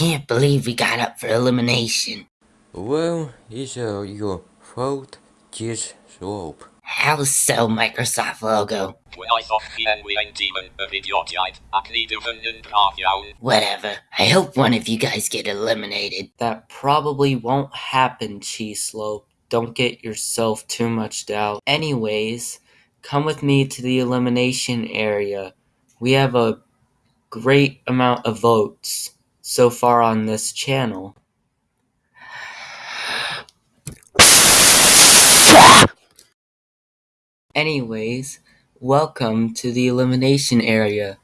can't believe we got up for elimination. Well, it's uh, your fault, Cheese Slope. How so, Microsoft logo? I thought en we ein team of idiotiaid ac ni dyfynnyn braf iawn. Whatever. I hope one of you guys get eliminated. That probably won't happen, Cheese Slope. Don't get yourself too much doubt. Anyways, come with me to the elimination area. We have a great amount of votes so far on this channel. Anyways, welcome to the elimination area.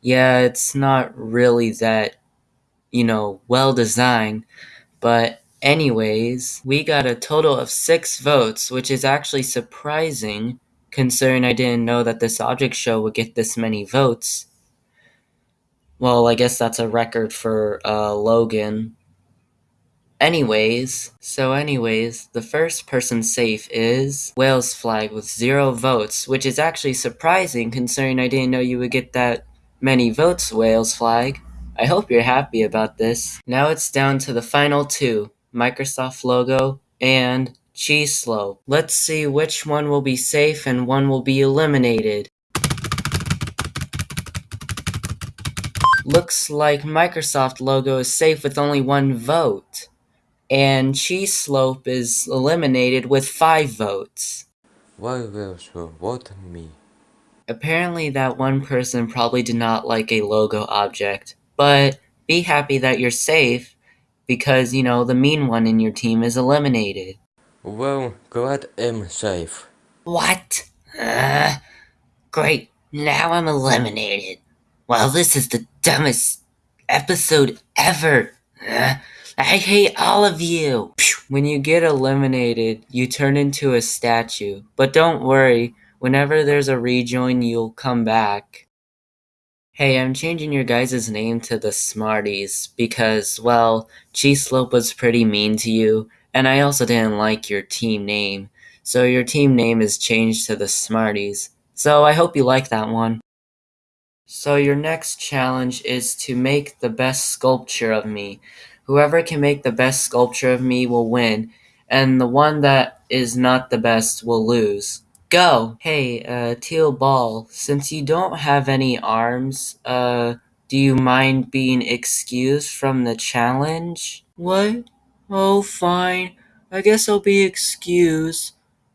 Yeah, it's not really that, you know, well designed, but anyways, we got a total of six votes, which is actually surprising considering I didn't know that this object show would get this many votes. Well, I guess that's a record for uh, Logan. Anyways, so anyways, the first person safe is Wales Flag with zero votes, which is actually surprising considering I didn't know you would get that many votes, Wales Flag. I hope you're happy about this. Now it's down to the final two, Microsoft logo and Cheese Slope. Let's see which one will be safe and one will be eliminated. Looks like Microsoft logo is safe with only one vote and Cheese Slope is eliminated with five votes. Why will you vote me? Apparently, that one person probably did not like a logo object, but be happy that you're safe because, you know, the mean one in your team is eliminated. Well, glad I'm safe. What? Uh, great, now I'm eliminated. Well, this is the dumbest episode ever. I hate all of you. When you get eliminated, you turn into a statue. But don't worry, whenever there's a rejoin, you'll come back. Hey, I'm changing your guys' name to the Smarties because, well, Cheese Slope was pretty mean to you, and I also didn't like your team name. So your team name is changed to the Smarties. So I hope you like that one. So your next challenge is to make the best sculpture of me. Whoever can make the best sculpture of me will win, and the one that is not the best will lose. Go! Hey, uh, Teal Ball, since you don't have any arms, uh, do you mind being excused from the challenge? What? Oh, fine. I guess I'll be excused.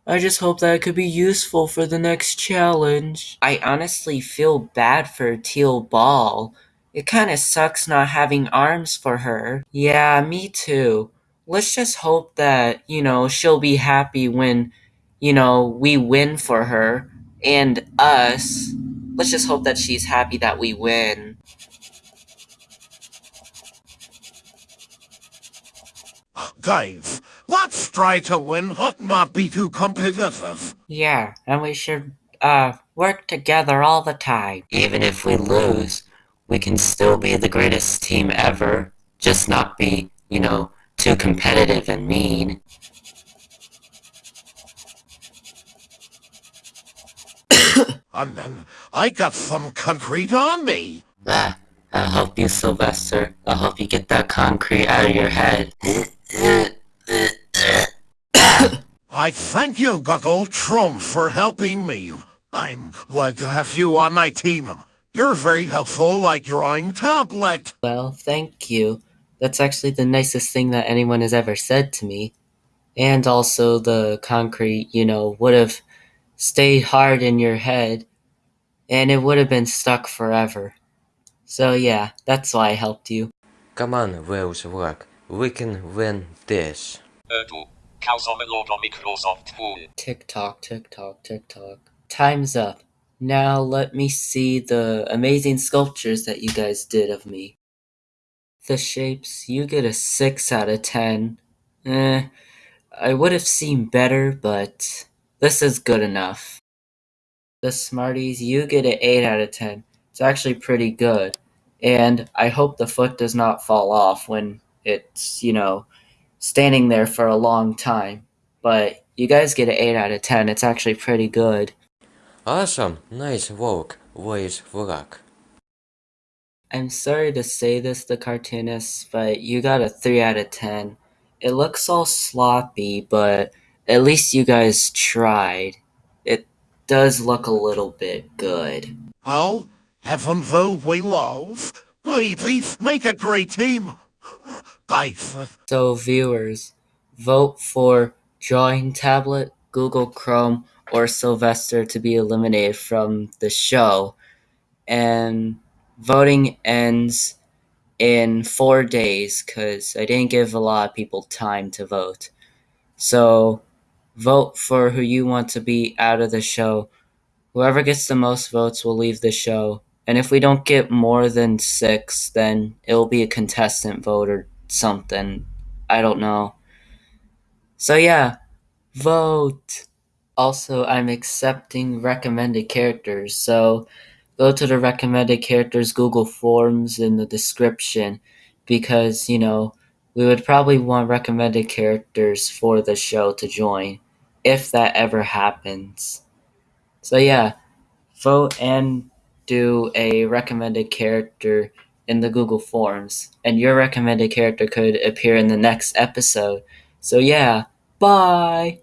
I just hope that it could be useful for the next challenge. I honestly feel bad for Teal Ball. It kinda sucks not having arms for her. Yeah, me too. Let's just hope that, you know, she'll be happy when, you know, we win for her. And us. Let's just hope that she's happy that we win. Dave, let's try to win, but not be too competitive. Yeah, and we should, uh, work together all the time. Even if we lose, we can still be the greatest team ever, just not be, you know, too competitive and mean. and then I got some concrete on me. Ah, I'll help you, Sylvester. I'll help you get that concrete out of your head. I thank you, Google Chrome, for helping me. I'm glad to have you on my team. You're very helpful, like drawing tablet. Well, thank you. That's actually the nicest thing that anyone has ever said to me. And also, the concrete, you know, would have stayed hard in your head, and it would have been stuck forever. So, yeah, that's why I helped you. Come on, Wales Rock. We can win this. Tick tock, tick tock, tick tock. Time's up. Now let me see the amazing sculptures that you guys did of me. The shapes, you get a 6 out of 10. Eh, I would have seen better, but this is good enough. The Smarties, you get an 8 out of 10. It's actually pretty good. And I hope the foot does not fall off when it's, you know, standing there for a long time. But you guys get an 8 out of 10. It's actually pretty good. Awesome, nice work, Wales Rock. I'm sorry to say this, the cartoonist, but you got a 3 out of 10. It looks all sloppy, but at least you guys tried. It does look a little bit good. Well, heaven though we love. Please make a great team. Uh, So, viewers, vote for Drawing Tablet, Google Chrome, or Sylvester to be eliminated from the show. And voting ends in four days because I didn't give a lot of people time to vote. So, vote for who you want to be out of the show. Whoever gets the most votes will leave the show. And if we don't get more than six, then it'll be a contestant vote or something. I don't know. So, yeah, vote. Also, I'm accepting recommended characters. So, go to the recommended characters Google Forms in the description because, you know, we would probably want recommended characters for the show to join if that ever happens. So, yeah, vote and do a recommended character in the Google Forms, and your recommended character could appear in the next episode. So, yeah, bye!